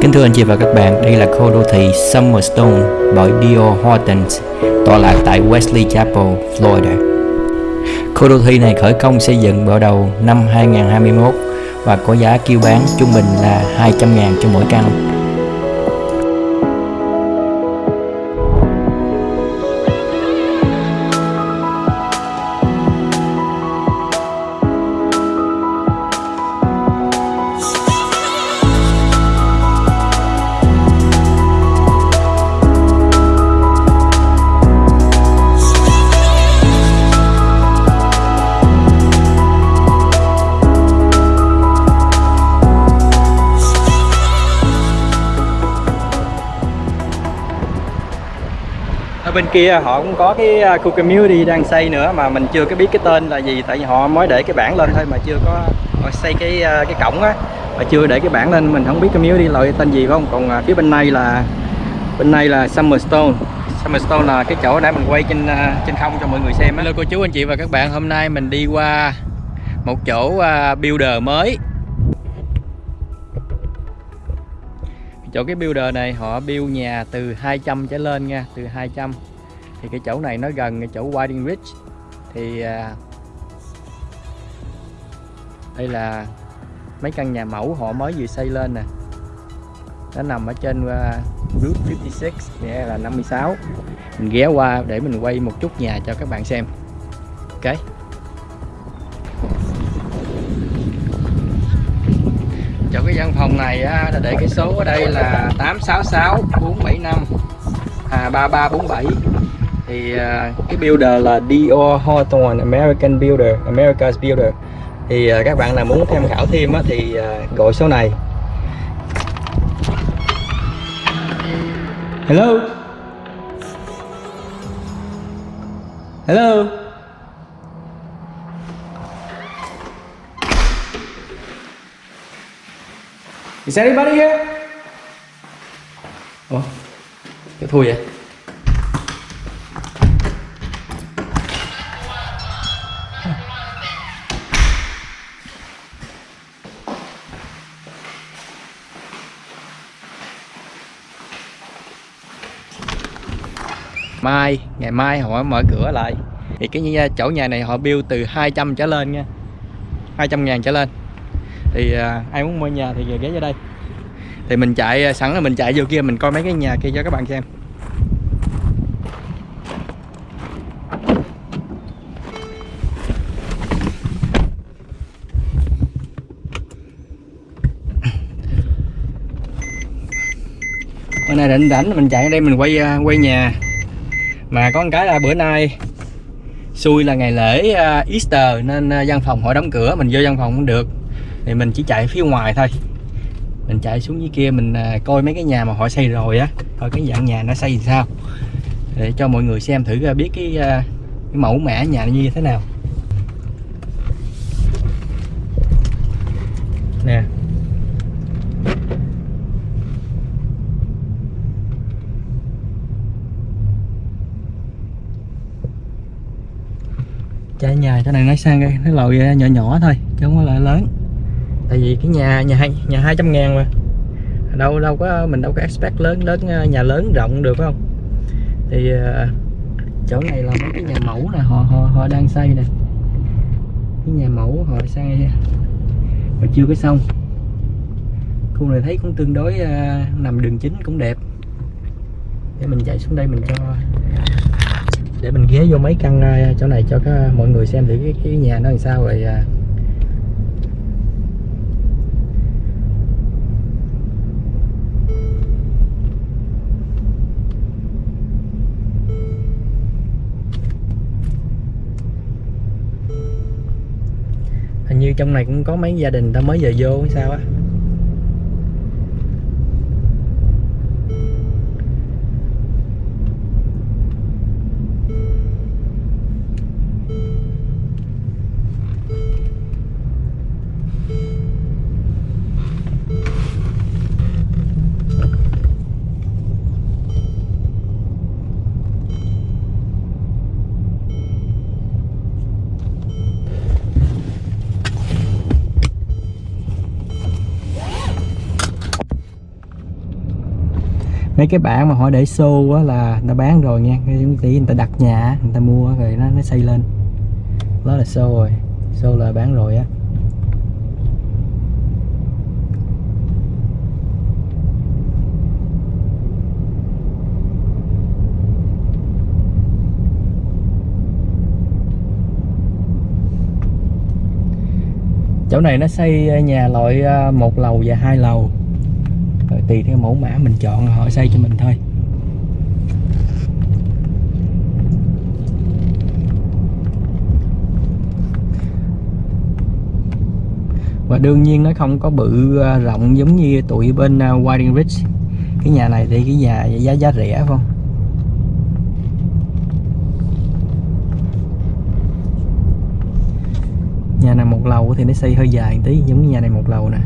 Kính thưa anh chị và các bạn, đây là khu đô thị Summerstone bởi Dio Hortons, tọa lạc tại Wesley Chapel, Florida. Khu đô thị này khởi công xây dựng vào đầu năm 2021 và có giá kêu bán trung bình là 200.000 cho mỗi căn. Bên kia họ cũng có cái à, khu community đang xây nữa mà mình chưa có biết cái tên là gì, tại vì họ mới để cái bảng lên thôi mà chưa có, họ xây cái à, cái cổng á, mà chưa để cái bảng lên, mình không biết community loại tên gì phải không? Còn à, phía bên này là, bên này là Summerstone Summerstone là cái chỗ để mình quay trên trên không cho mọi người xem á. Hello cô chú, anh chị và các bạn. Hôm nay mình đi qua một chỗ builder mới. Chỗ cái builder này họ build nhà từ 200 trở lên nha từ 200 thì cái chỗ này nó gần cái chỗ Whiting Ridge. Thì à, đây là mấy căn nhà mẫu họ mới vừa xây lên nè. Nó nằm ở trên uh, Route 56 nghĩa là 56 mình ghé qua để mình quay một chút nhà cho các bạn xem. Ok. Chỗ cái văn phòng này á, để cái số ở đây là 866 475 à, 3347 thì à, cái builder là Dio Hawthorne American Builder America's Builder. Thì à, các bạn nào muốn tham khảo thêm á, thì à, gọi số này. Hello? Hello? Is anybody here? Ủa? Cái thui vậy? Mai, ngày mai họ mở cửa lại Thì cái chỗ nhà này họ build từ 200 trở lên nha 200 ngàn trở lên thì à, ai muốn mua nhà thì ghé vô đây. Thì mình chạy à, sẵn là mình chạy vô kia mình coi mấy cái nhà kia cho các bạn xem. Bữa nay định rảnh mình chạy ở đây mình quay à, quay nhà. Mà có một cái là bữa nay xui là ngày lễ à, Easter nên văn phòng họ đóng cửa mình vô văn phòng không được thì mình chỉ chạy phía ngoài thôi. Mình chạy xuống dưới kia mình à, coi mấy cái nhà mà họ xây rồi á. Coi cái dạng nhà nó xây làm sao. Để cho mọi người xem thử à, biết cái, à, cái mẫu mã nhà như thế nào. Nè. Chạy nhà chỗ này nó sang cái nó lồi nhỏ nhỏ thôi chứ không có lại lớn tại vì cái nhà nhà hai nhà 200 ngàn mà. Đâu đâu có mình đâu có expect lớn lớn ờ, nhà lớn rộng được phải không? Thì ờ, chỗ này là mấy cái nhà mẫu nè họ họ họ đang xây nè. Cái nhà mẫu họ xây mà chưa có xong. Khu này thấy cũng tương đối uh, nằm đường chính cũng đẹp. Để mình chạy xuống đây mình cho để mình ghé vô mấy căn uh, chỗ này cho các mọi người xem thử cái, cái nhà nó làm sao rồi uh, như trong này cũng có mấy gia đình ta mới về vô hay sao á. Mấy cái bảng mà họ để xô á là nó bán rồi nha. Giống tí người ta đặt nhà, người ta mua rồi nó nó xây lên. Đó là xô rồi. Xô là bán rồi á. Chỗ này nó xây à, nhà loại à, một lầu và hai lầu rồi tùy theo mẫu mã mình chọn họ xây cho mình thôi. Và đương nhiên nó không có bự à, rộng giống như tụi bên à, Wilding Ridge cái nhà này thì cái nhà giá giá rẻ phải không? Nhà này một lầu thì nó xây hơi dài một tí, giống như nhà này một lầu nè.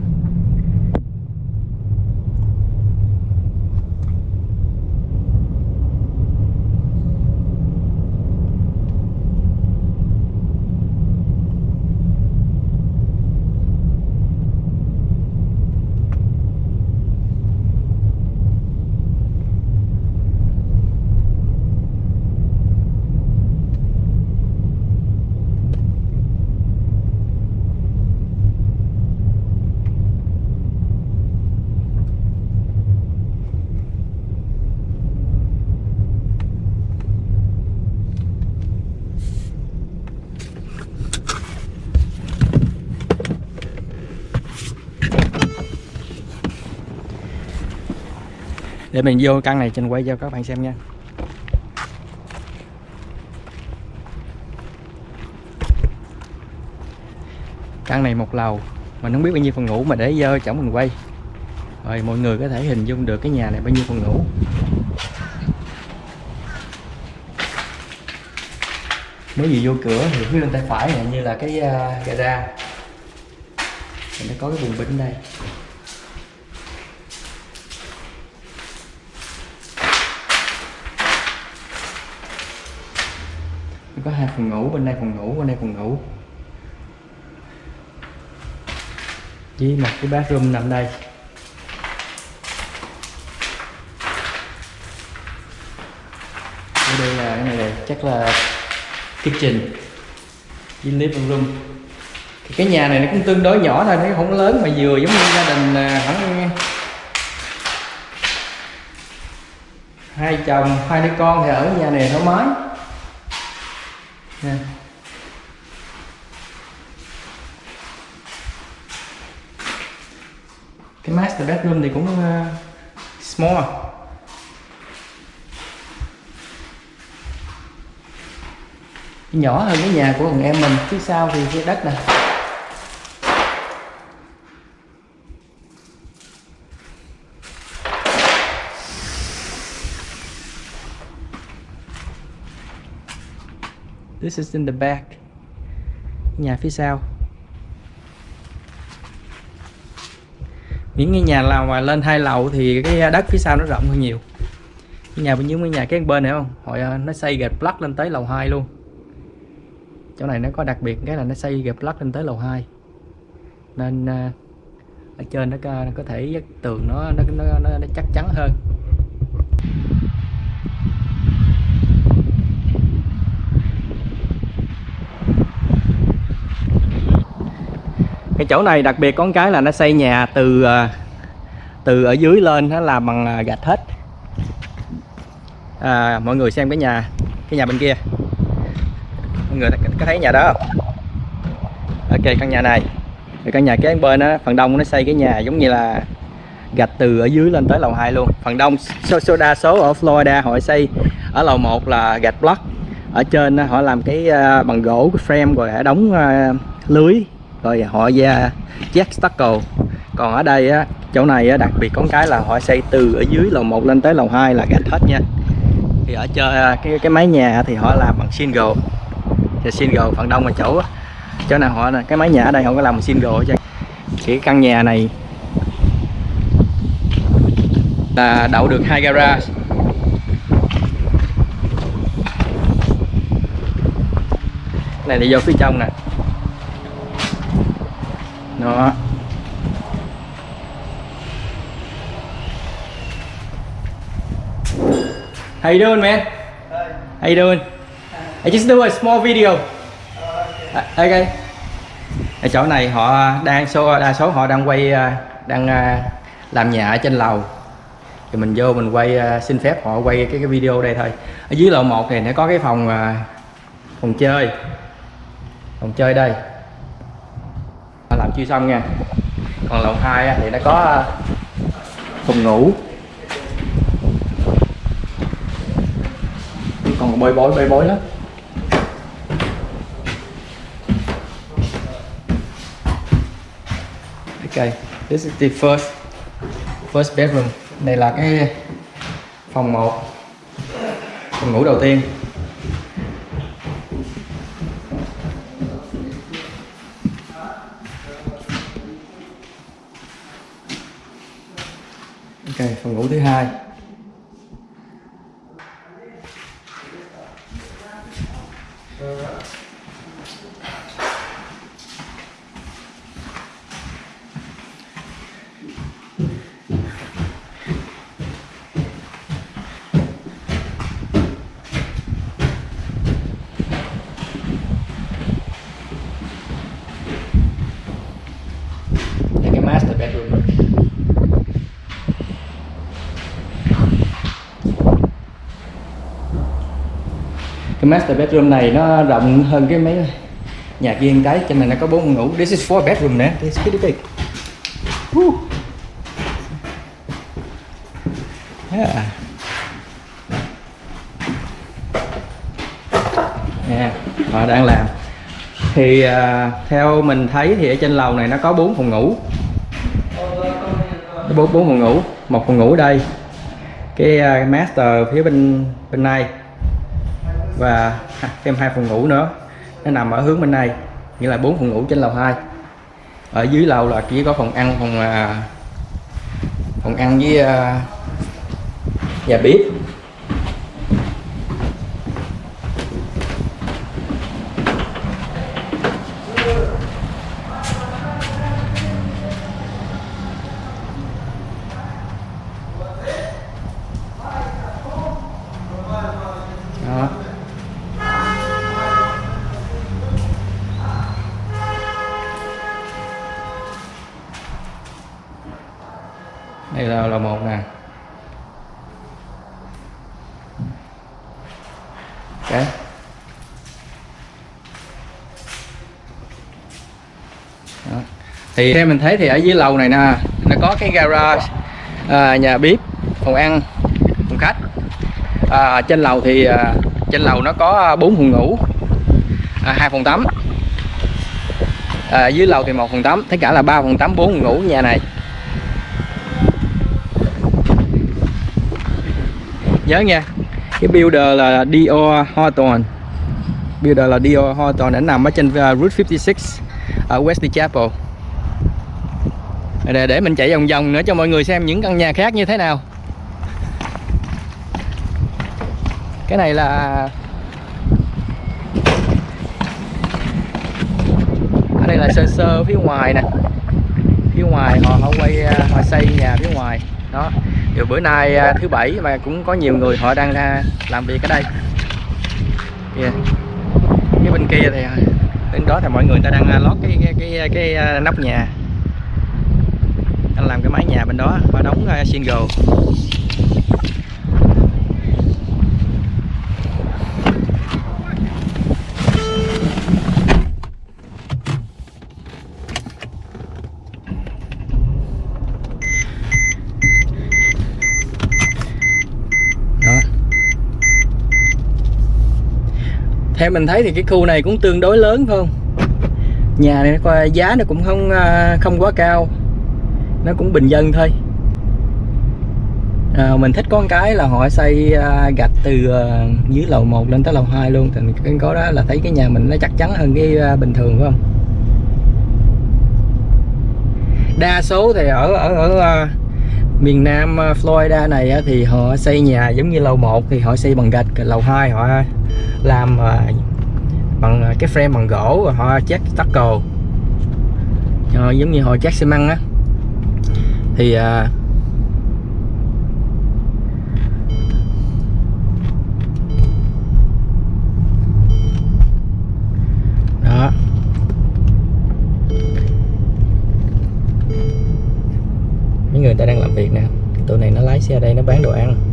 Để mình vô căn này trình quay cho các bạn xem nha. Căn này một lầu mình không biết bao nhiêu phòng ngủ mà để dơ chổng mình quay. Rồi mọi người có thể hình dung được cái nhà này bao nhiêu phòng ngủ. Nếu gì vô cửa thì phía bên tay phải này như là cái uh, gara. Mình nó có cái buồng bình đây. Có hai phòng ngủ, bên đây phòng ngủ, bên đây phòng ngủ. Với một cái bathroom nằm đây. Ở đây là cái này là chắc là kitchen với living room. Thì cái nhà này nó cũng tương đối nhỏ thôi, nó không lớn mà vừa giống như gia đình hẳn khoảng hai chồng, hai đứa con thì ở nhà này thoải mái nha cái bedroom thì cũng uh, small à. nhỏ hơn cái nhà của thằng em mình phía sau thì cái đất nè This is in the back Nhà phía sau. Những cái nhà nào mà lên hai lầu thì cái đất phía sau nó rộng hơn nhiều. Cái nhà bên dưới cái nhà cái bên này không? Họ à, nó xây gạch plug lên tới lầu 2 luôn. Chỗ này nó có đặc biệt cái là nó xây gạch plug lên tới lầu 2 nên à, ở trên nó có, nó có thể tường nó, nó nó nó chắc chắn hơn. Cái chỗ này đặc biệt có cái là nó xây nhà từ ờ, từ ở dưới lên nó làm bằng ờ, gạch hết. À, mọi người xem cái nhà cái nhà bên kia. Mọi người có thấy nhà đó không? Ok căn nhà này. Căn nhà kế bên á phần đông nó xây cái nhà giống như là gạch từ ở dưới lên tới lầu 2 luôn. Phần đông số, số đa số ở Florida họ xây ở lầu 1 là gạch block. Ở trên họ làm cái ờ, bằng gỗ cái frame rồi họ đóng lưới rồi họ ra jack stucco còn ở đây á chỗ này á, đặc biệt có cái là họ xây từ ở dưới lầu 1 lên tới lầu 2 là gạch hết nha. Thì ở chơi à, cái cái mái nhà thì họ làm bằng single thì single phần đông là chỗ chỗ nào họ cái mái nhà ở đây họ có làm bằng single chứ cái căn nhà này là đậu được hai garage này là vô phía trong nè đó How you doing, man? How you doing? I just do a small video. Uh, okay. Ở chỗ này họ đang số đa số họ đang quay uh, đang uh, làm nhà ở trên lầu. Thì mình vô mình quay uh, xin phép họ quay cái cái video đây thôi. Ở dưới lầu 1 này nó có cái phòng phòng chơi. Phòng chơi đây. Chưa xong nha. Còn lầu 2 thì nó có ờ, phòng ngủ còn bơi bối bơi bối lắm Okay, this is the first first bedroom. Đây là cái phòng 1 phòng ngủ đầu tiên. Ok, phòng ngủ thứ hai. Đây cái master bedroom rồi cái master bedroom này nó rộng hơn cái mấy nhà kia cái cho nên nó có bốn phòng ngủ. This is four bedroom nè. This is pretty big. Woo. Yeah. Nè, họ đang làm. Thì à, theo mình thấy thì ở trên lầu này nó có bốn phòng ngủ. Bốn bốn phòng ngủ. Một phòng ngủ đây. Cái à, master phía bên bên này và thêm hai phòng ngủ nữa. Nó nằm ở hướng bên này, nghĩa là bốn phòng ngủ trên lầu 2 ở dưới lầu là chỉ có phòng ăn, phòng à, phòng ăn với à, nhà bếp. Đây là là một nè. Ok. Đó. thì theo mình thấy thì ở dưới lầu này nè nó có cái garage à, nhà bếp phòng ăn phòng khách. À, trên lầu thì à, trên lầu nó có à, bốn phòng ngủ à, hai phòng tắm. À, dưới lầu thì một phòng tắm tất cả là ba phòng tắm bốn phòng ngủ nhà này. Nhớ nha. Cái builder là Dior Hawthorne builder là Dior Hawthorne đã nằm ở trên uh, Route 56 ở Wesley Chapel. Để, để mình chạy vòng vòng nữa cho mọi người xem những căn nhà khác như thế nào. Cái này là ở đây là sơ sơ phía ngoài nè. Phía ngoài họ họ quay à, họ xây nhà phía ngoài. Đó điều bữa nay à, thứ bảy mà cũng có nhiều người họ đang ra làm việc ở đây. Kìa. cái bên kia thì à, bên đó thì mọi người ta đang à, lót cái cái cái, cái nóc nhà. Đang làm cái mái nhà bên đó và đóng single đó theo mình thấy thì cái khu này cũng tương đối lớn phải không? Nhà này nó coi giá nó cũng không à, không quá cao. Nó cũng bình dân thôi. À, mình thích có một cái là họ xây à, gạch từ à, dưới lầu 1 lên tới lầu 2 luôn. Thì cái có đó là thấy cái nhà mình nó chắc chắn hơn cái bình thường phải không? Đa số thì ở ở ở miền Nam Florida này thì họ xây nhà giống như lầu 1 thì họ xây bằng gạch lầu 2 họ làm ờ, bằng ờ, cái frame bằng gỗ và họ chát tackle họ giống như họ chát xi măng á. Thì à, đó. Mấy người ta đang làm việc nè. Tụi này nó lái xe đây nó bán đồ ăn.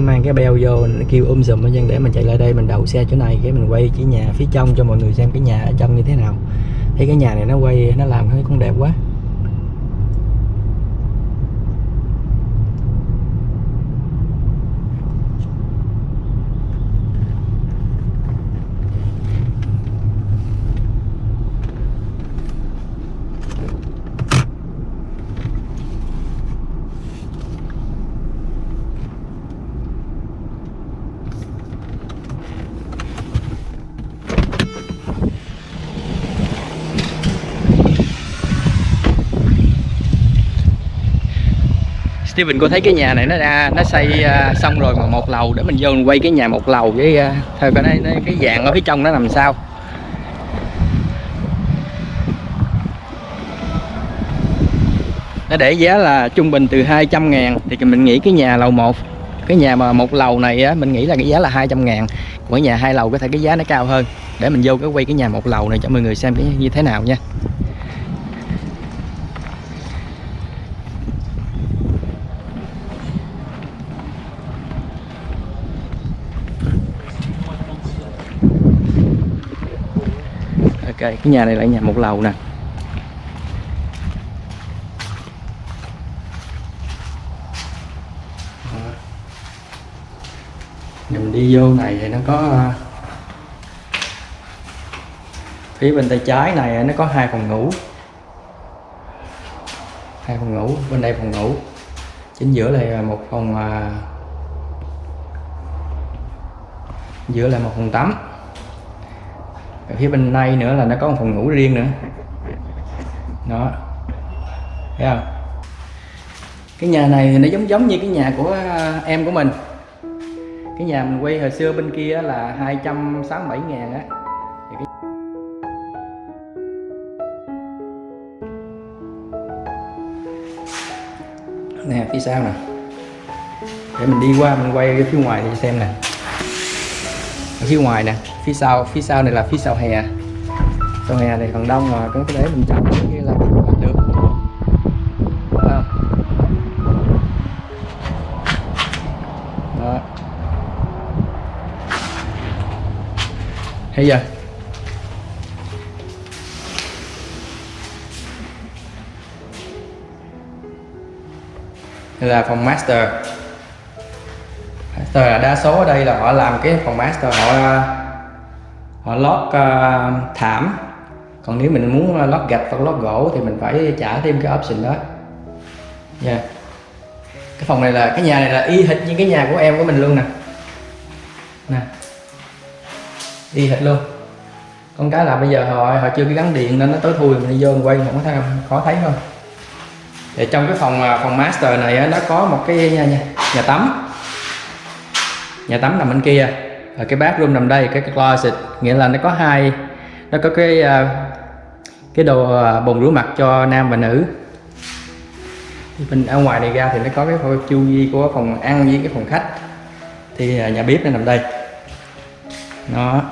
Mang cái beo vô kêu um sùm ở dân để mình chạy lại đây, mình đậu xe chỗ này, cái mình quay chỉ nhà phía trong cho mọi người xem cái nhà ở trong như thế nào. Thấy cái nhà này nó quay, nó làm cái cũng đẹp quá. Steven có thấy cái nhà này nó ra nó xây à, xong rồi mà một lầu để mình vô mình quay cái nhà một lầu với uh, thôi coi nó, cái dạng ở phía trong nó làm sao. Nó để giá là trung bình từ 200 ngàn thì mình nghĩ cái nhà lầu 1 cái nhà mà một lầu này á mình nghĩ là cái giá là 200 ngàn. Của nhà hai lầu có thể cái giá nó cao hơn. Để mình vô cái quay cái nhà một lầu này cho mọi người xem cái như thế nào nha. Ok cái nhà này là nhà một lầu nè. Mình đi vô này thì nó có à, phía bên tay trái này nó có hai phòng ngủ. Hai phòng ngủ, bên đây phòng ngủ. Chính giữa là một phòng à, giữa là một phòng tắm ở phía bên này nữa là nó có một phòng ngủ riêng nữa. Đó. Thấy không? Cái nhà này thì nó giống giống như cái nhà của à, em của mình. Cái nhà mình quay hồi xưa bên kia là 267 ngàn á. Nè, phía sau nè. Để mình đi qua mình quay phía ngoài thì xem nè ở phía ngoài nè, phía sau phía sau này là phía sau hè. Sau hè này còn đông rồi, có thể mình chọn cái kia là được không? đó. Thấy chưa? Đây là phòng master master là đa số ở đây là họ làm cái phòng master họ họ lót uh, thảm. Còn nếu mình muốn lót gạch hoặc lót gỗ thì mình phải trả thêm cái option đó. Nha yeah. cái phòng này là cái nhà này là y hệt như cái nhà của em của mình luôn nè. Nè. Y hệt luôn. Con cái là bây giờ họ họ chưa cái gắn điện nên nó tối thui mình đi vô mình quay không có thấy khó thấy không thì trong cái phòng ờ, phòng master này á, nó có một cái nhà, nhà, nhà tắm nhà tắm nằm bên kia. Và cái bathroom nằm đây cái, cái closet. Nghĩa là nó có hai nó có cái à, cái đồ à, bồn rửa mặt cho nam và nữ. Thì bên ở ngoài này ra thì nó có cái phòng chu vi của phòng ăn với cái phòng khách. Thì à, nhà bếp nó nằm đây. Nó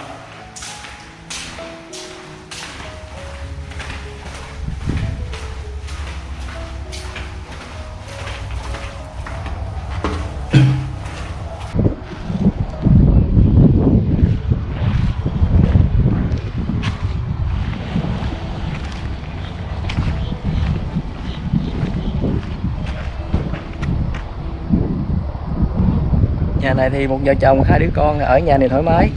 nhà này thì một vợ chồng, hai đứa con, ở nhà này thoải mái.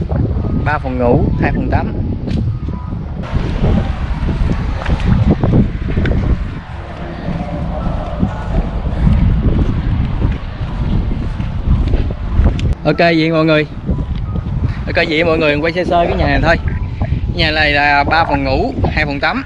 Ba phòng ngủ, hai phòng tắm. Ok vậy mọi người. Ok vậy mọi người, quay sơ sơ cái nhà này thôi. Nhà này là ba phòng ngủ, hai phòng tắm.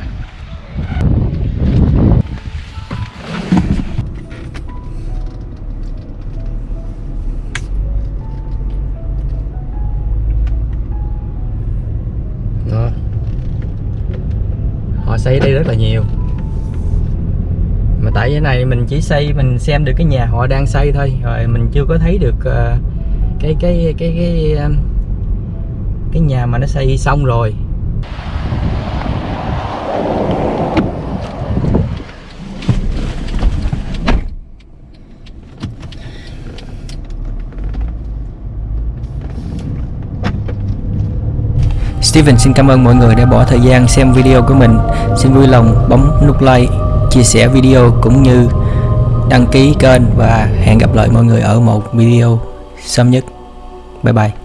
Xây ở đây rất là nhiều. Mà tại cái này mình chỉ xây mình xem được cái nhà họ đang xây thôi rồi mình chưa có thấy được uh, cái cái cái cái ờ, cái nhà mà nó xây xong rồi. Steven xin cảm ơn mọi người đã bỏ thời gian xem video của mình. Xin vui lòng bấm nút like, chia sẻ video cũng như đăng ký kênh và hẹn gặp lại mọi người ở một video sớm nhất. Bye bye.